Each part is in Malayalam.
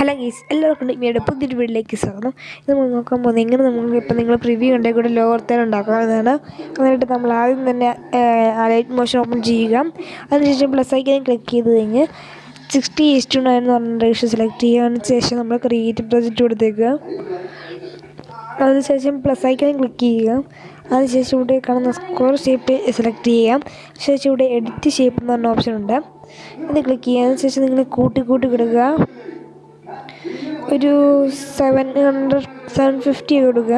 ഹലോ ഗീസ് എല്ലാവർക്കും ഡിഗ്മിയുടെ പുതിയൊരു വീട്ടിലേക്ക് സ്വാഗതം. ഇത് നമ്മൾ നോക്കാൻ പോകുന്നത് എങ്ങനെ നമുക്ക് ഇപ്പം നിങ്ങൾ പ്രിവ്യൂ ഉണ്ടെങ്കിൽ കൂടെ ലോവർത്തേൽ ഉണ്ടാക്കാവുന്നതാണ്. എന്നിട്ട് നമ്മൾ ആദ്യം തന്നെ ലൈറ്റ് മോഷൻ ഓപ്പൺ ചെയ്യുക. അതിനുശേഷം പ്ലസ് ഐക്കൻ ക്ലിക്ക് ചെയ്ത് കഴിഞ്ഞ് സിക്സ്റ്റി ഈസ് ടു നയൻ എന്ന് പറഞ്ഞ റേഷ്യോ സെലക്ട് ചെയ്യുക. ശേഷം നമ്മൾ ക്രിയേറ്റീവ് പ്രൊജക്റ്റ് കൊടുത്തേക്കുക. അതിനുശേഷം പ്ലസ് ഐക്കൺ ക്ലിക്ക് ചെയ്യുക. അതിനുശേഷം ഇവിടെ കാണുന്ന സ്ക്വയർ ഷേപ്പ് സെലക്ട് ചെയ്യാം ശേഷം ഇവിടെ എഡിറ്റ് ഷേപ്പ് എന്ന് പറഞ്ഞ ഓപ്ഷൻ ഉണ്ട്. ഇത് ക്ലിക്ക് ചെയ്യുക. അതിനുശേഷം നിങ്ങൾ കൂട്ടി കൂട്ടി കൊടുക്കുക. ഒരു സെവൻ ഹൺഡ്രഡ് സെവൻ ഫിഫ്റ്റി കൊടുക്കുക.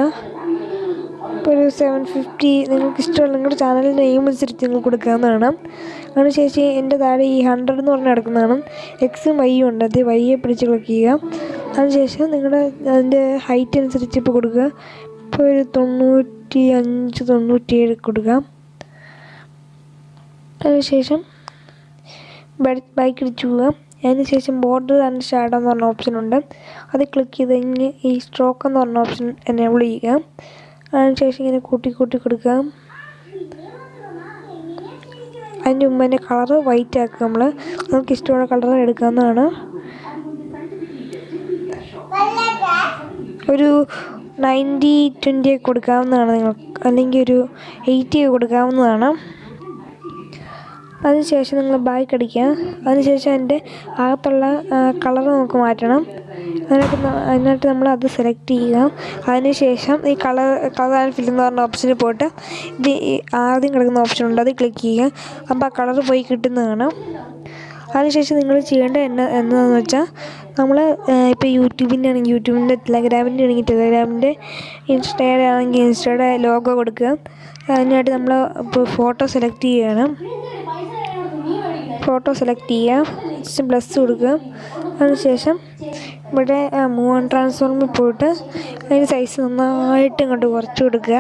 അപ്പോൾ ഒരു സെവൻ ഫിഫ്റ്റി നിങ്ങൾക്ക് ഇഷ്ടമുള്ള നിങ്ങളുടെ ചാനലിന്റെ നെയിം അനുസരിച്ച് നിങ്ങൾ കൊടുക്കാവുന്നതാണ് അതിനുശേഷം എന്റെ താഴെ ഈ ഹൺഡ്രഡ് എന്ന് പറഞ്ഞ് കിടക്കുന്നതാണ് എക്സും വൈയും ഉണ്ട്. അത് വൈയെ പിടിച്ച് ക്ലിക്ക് ചെയ്യുക. അതിനുശേഷം നിങ്ങളുടെ അതിന്റെ ഹൈറ്റ് അനുസരിച്ച് ഇപ്പോൾ കൊടുക്കുക. ഇപ്പോൾ ഒരു തൊണ്ണൂറ്റി അഞ്ച് തൊണ്ണൂറ്റിയേഴ് കൊടുക്കുക. അതിനുശേഷം ബൈക്ക് ഇടിച്ചു പോവുക. അതിനുശേഷം ബോർഡർ ആൻഡ് ഷാഡോ എന്ന് പറഞ്ഞ ഓപ്ഷൻ ഉണ്ട്. അത് ക്ലിക്ക് ചെയ്ത് കഴിഞ്ഞ് ഈ സ്ട്രോക്ക് എന്ന് പറഞ്ഞ ഓപ്ഷൻ എനേബിൾ ചെയ്യുക. അതിനുശേഷം ഇങ്ങനെ കൂട്ടി കൂട്ടി കൊടുക്കുക. അതിന്റെ മുമ്പ് തന്നെ കളറ് വൈറ്റ് ആക്കുക നമ്മൾ നമുക്ക് ഇഷ്ടമുള്ള കളർ എടുക്കാവുന്നതാണ്. ഒരു നയന്റി ട്വന്റി ഒക്കെ കൊടുക്കാവുന്നതാണ് നിങ്ങൾക്ക്. അല്ലെങ്കിൽ ഒരു എയ്റ്റി ഒക്കെ അതിനുശേഷം നിങ്ങൾ ബാക്ക് അടിക്കുക. അതിനുശേഷം അതിന്റെ അകത്തുള്ള കളർ നമുക്ക് മാറ്റണം. അതിനകത്ത് അതിനായിട്ട് നമ്മൾ അത് സെലക്ട് ചെയ്യുക. അതിനുശേഷം ഈ കളർ കളർ ആൻഡ് ഫിൽ എന്ന് പറഞ്ഞ ഓപ്ഷനിൽ പോയിട്ട് ഇത് ആദ്യം കിടക്കുന്ന ഓപ്ഷൻ ഉണ്ട്. അത് ക്ലിക്ക് ചെയ്യുക. അപ്പോൾ ആ കളർ പോയി കിട്ടുന്നതാണ്. അതിനുശേഷം നിങ്ങൾ ചെയ്യേണ്ട എന്നാ എന്താണെന്ന് വെച്ചാൽ നമ്മൾ ഇപ്പോൾ യൂട്യൂബിന്റെ ആണെങ്കിൽ യൂട്യൂബിന്റെ ടെലഗ്രാമിന്റെ ആണെങ്കിൽ ടെലഗ്രാമിന്റെ ഇൻസ്റ്റയുടെ ആണെങ്കിൽ ഇൻസ്റ്റയുടെ ലോഗോ കൊടുക്കുക. അതിനായിട്ട് നമ്മൾ ഇപ്പോൾ ഫോട്ടോ സെലക്ട് ചെയ്യുകയാണ്. ഫോട്ടോ സെലക്ട് ചെയ്യുക പ്ലസ് കൊടുക്കുക അതിനുശേഷം ഇവിടെ മൂവ് ആൻഡ് പോയിട്ട് അതിന് സൈസ് നന്നായിട്ട് ഇങ്ങോട്ട് കുറച്ച് കൊടുക്കുക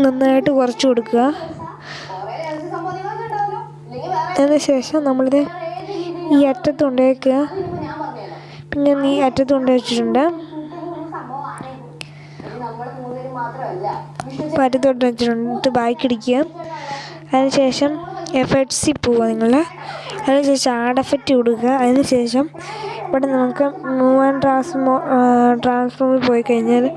നന്നായിട്ട് കുറച്ച് കൊടുക്കുക അതിനുശേഷം നമ്മളിത് ഈ അറ്റത്ത് കൊണ്ടുവയ്ക്കുക പിന്നെ ഈ അറ്റത്ത് കൊണ്ട് വെച്ചിട്ടുണ്ട്. അപ്പോൾ അറ്റത്ത് കൊണ്ട് വെച്ചിട്ടുണ്ട് ബാക്കിടിക്കുക അതിനുശേഷം എഫക്ട്സിൽ പോവുക നിങ്ങൾ അതിന് ശേഷം ആഡ് എഫക്റ്റ് കൊടുക്കുക അതിന് ശേഷം ഇവിടെ നമുക്ക് മൂവ് ആൻഡ് ട്രാൻസ്ഫോമിൽ പോയി കഴിഞ്ഞാൽ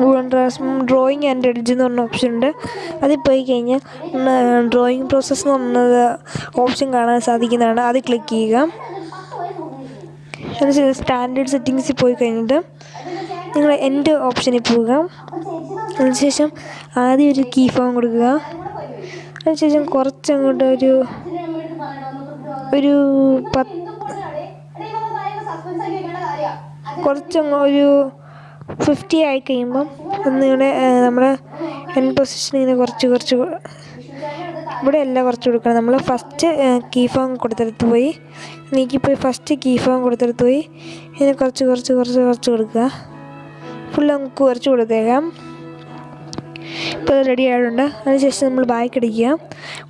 move and transform drawing and edge എന്ന് പറഞ്ഞ ഓപ്ഷൻ ഉണ്ട്. അതിൽ പോയി കഴിഞ്ഞാൽ ഡ്രോയിങ് പ്രോസസ്സ് എന്ന് പറഞ്ഞത് ഓപ്ഷൻ കാണാൻ സാധിക്കുന്നതാണ്. അത് ക്ലിക്ക് ചെയ്യുക. അതിനുശേഷം സ്റ്റാൻഡേർഡ് സെറ്റിങ്സിൽ പോയി കഴിഞ്ഞിട്ട് നിങ്ങൾ എന്റെ ഓപ്ഷനിൽ പോവുക. അതിനുശേഷം ആദ്യം ഒരു കീ ഫോം കൊടുക്കുക. അതിനുശേഷം കുറച്ചങ്ങോട്ട് ഒരു ഒരു പത്ത് കുറച്ചങ്ങ് ഒരു ഫിഫ്റ്റി ആയി കഴിയുമ്പം ഒന്നിവിടെ നമ്മുടെ എൻ പൊസിഷൻ ഇങ്ങനെ കുറച്ച് കുറച്ച് ഇവിടെ അല്ല കുറച്ച് കൊടുക്കണം. നമ്മൾ ഫസ്റ്റ് കീ ഫോം കൊടുത്തെടുത്ത് പോയി. നീക്കിപ്പോയി ഫസ്റ്റ് കീ ഫോം കൊടുത്തെടുത്ത് പോയി. ഇങ്ങനെ കുറച്ച് കുറച്ച് കുറച്ച് കുറച്ച് കൊടുക്കുക. ഫുൾ നമുക്ക് കുറച്ച് കൊടുത്തേക്കാം. ഇപ്പോൾ റെഡി ആയിട്ടുണ്ട് അതിനുശേഷം നമ്മൾ ബാക്ക് അടിക്കുക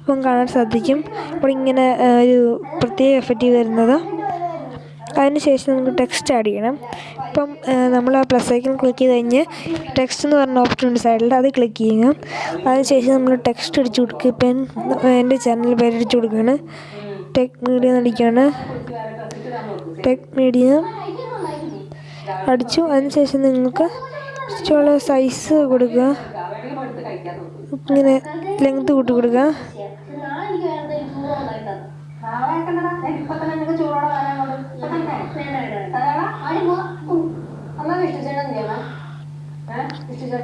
അപ്പം കാണാൻ സാധിക്കും. അപ്പോൾ ഇങ്ങനെ ഒരു പ്രത്യേക എഫക്റ്റ് വരുന്നത്. അതിനുശേഷം നമുക്ക് ടെക്സ്റ്റ് ആഡ് ചെയ്യണം. ഇപ്പം നമ്മൾ ആ പ്ലസ് ഐക്കൺ ക്ലിക്ക് ചെയ്ത് കഴിഞ്ഞ് ടെക്സ്റ്റ് എന്ന് പറഞ്ഞ ഓപ്ഷൻ ഉണ്ട് സൈഡിൽ അത് ക്ലിക്ക് ചെയ്യുക. അതിനുശേഷം നമ്മൾ ടെക്സ്റ്റ് അടിച്ചു കൊടുക്കുക. ഇപ്പം എന്റെ ചാനൽ പേര് അടിച്ചു കൊടുക്കുകയാണ്. ടെക് മീഡിയ എന്നടിക്കുകയാണ് ടെക് മീഡിയ അടിച്ചു. അതിനുശേഷം നിങ്ങൾക്ക് ഇഷ്ടമുള്ള സൈസ് കൊടുക്കുക. ഇങ്ങനെ ലെങ്ത് കൂട്ടി കൊടുക്കുക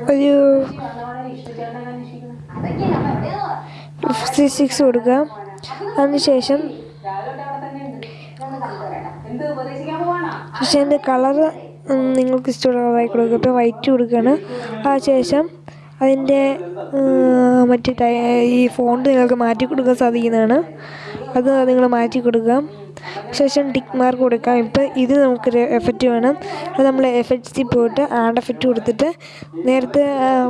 ഒരു ഫിഫ്റ്റി സിക്സ് കൊടുക്കുക അതിനുശേഷം പക്ഷേ എന്റെ കളറ് നിങ്ങൾക്ക് ഇഷ്ടമുള്ള കളറായി കൊടുക്കുക ഇപ്പോൾ വൈറ്റ് കൊടുക്കുകയാണ് ആ ശേഷം അതിന്റെ മറ്റേ ഈ ഫോണ്ട് നിങ്ങൾക്ക് മാറ്റി കൊടുക്കാൻ സാധിക്കുന്നതാണ്. അത് നിങ്ങൾ മാറ്റി കൊടുക്കാം ശേഷം ടിക്ക് മാർക്ക് കൊടുക്കാം. ഇപ്പം ഇത് നമുക്കൊരു എഫക്റ്റ് വേണം. അത് നമ്മൾ എഫക്റ്റ്സിൽ പോയിട്ട് ആഡ് എഫക്റ്റ് കൊടുത്തിട്ട് നേരത്തെ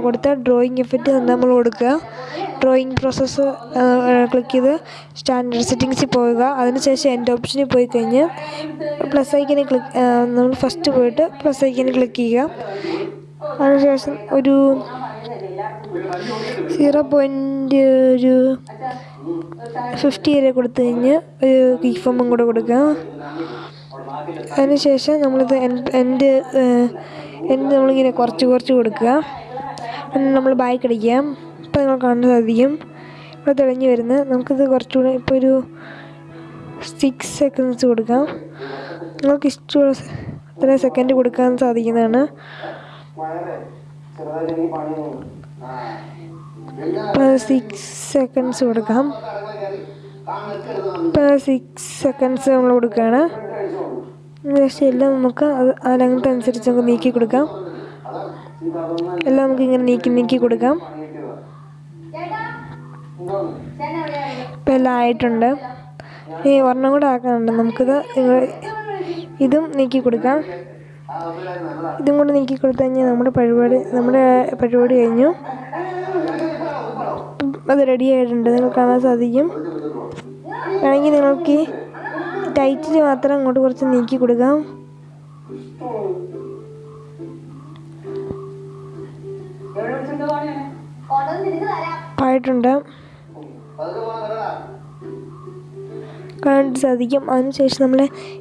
കൊടുത്ത ഡ്രോയിങ് എഫക്റ്റ് നമ്മൾ കൊടുക്കുക. ഡ്രോയിങ് പ്രോസസ്സ് ക്ലിക്ക് ചെയ്ത് സ്റ്റാൻഡേർഡ് സെറ്റിങ്സിൽ പോവുക. അതിനുശേഷം എന്റെ ഓപ്ഷനിൽ പോയി കഴിഞ്ഞ് പ്ലസ് ഐക്കനെ ക്ലിക്ക് നമ്മൾ ഫസ്റ്റ് പോയിട്ട് പ്ലസ് ഐക്കനെ ക്ലിക്ക് ചെയ്യുക. അതിനുശേഷം ഒരു സീറോ പോയിന്റ് ഒരു ഫിഫ്റ്റി വരെ കൊടുത്തു കഴിഞ്ഞ് ഒരു കീഫോമും കൂടെ കൊടുക്കുക അതിനുശേഷം നമ്മളിത് എന്റെ എന്റെ നമ്മളിങ്ങനെ കുറച്ച് കുറച്ച് കൊടുക്കുക. നമ്മൾ ബാക്ക് അടിക്കുക ഇപ്പോൾ നിങ്ങൾ കാണാൻ സാധിക്കും. ഇവിടെ തെളിഞ്ഞ് വരുന്നത് നമുക്കിത് കുറച്ചുകൂടെ ഇപ്പോൾ ഒരു സിക്സ് സെക്കൻഡ്സ് കൊടുക്കാം. നിങ്ങൾക്ക് ഇഷ്ടമുള്ള അത്ര സെക്കൻഡ് കൊടുക്കാൻ സാധിക്കുന്നതാണ്. സിക്സ് സെക്കൻഡ്സ് കൊടുക്കാം. സിക്സ് സെക്കൻഡ്സ് നമ്മൾ കൊടുക്കുകയാണ്. ജസ്റ്റ് എല്ലാം നമുക്ക് അത് ആ ലെങ്ത് അനുസരിച്ച് നമുക്ക് നീക്കി കൊടുക്കാം. എല്ലാം നമുക്ക് ഇങ്ങനെ നീക്കി നീക്കി കൊടുക്കാം. ഇപ്പം എല്ലാം ആയിട്ടുണ്ട്. ഈ ഒരെണ്ണം കൂടെ ആക്കാനുണ്ട്. നമുക്കിത് ഇതും നീക്കി കൊടുക്കാം. ഇതും കൂടെ നീക്കി കൊടുത്തു കഴിഞ്ഞാൽ നമ്മുടെ പരിപാടി നമ്മുടെ പരിപാടി കഴിഞ്ഞു. അത് റെഡി ആയിട്ടുണ്ട്. നിങ്ങൾ കാണാൻ സാധിക്കും. വേണമെങ്കിൽ നിങ്ങൾക്ക് ടൈറ്റിൽ മാത്രം അങ്ങോട്ട് കുറച്ച് നീക്കി കൊടുക്കാം. ആയിട്ടുണ്ട് കാണാൻ സാധിക്കും. അതിനുശേഷം നമ്മൾ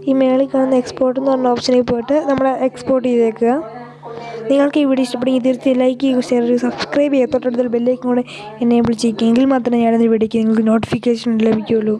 ഈ മേളിൽ കാണുന്ന എക്സ്പോർട്ട് എന്ന് പറഞ്ഞ ഓപ്ഷനിൽ പോയിട്ട് നമ്മൾ എക്സ്പോർട്ട് ചെയ്തേക്കുക. നിങ്ങൾക്ക് ഈ വീഡിയോ ഇഷ്ടപ്പെടുമെങ്കിൽ തീർച്ചയായും ലൈക്ക് ചെയ്യുക ഷെയർ ചെയ്യുക സബ്സ്ക്രൈബ് ചെയ്യുക. തൊട്ടടുത്തുള്ള ബെല്ലേക്കും കൂടെ എനേബിൾ ചെയ്യുക എങ്കിൽ മാത്രമേ ഞാനത് വീഡിയോയ്ക്ക് നിങ്ങൾക്ക് നോട്ടിഫിക്കേഷൻ ലഭിക്കുകയുള്ളൂ.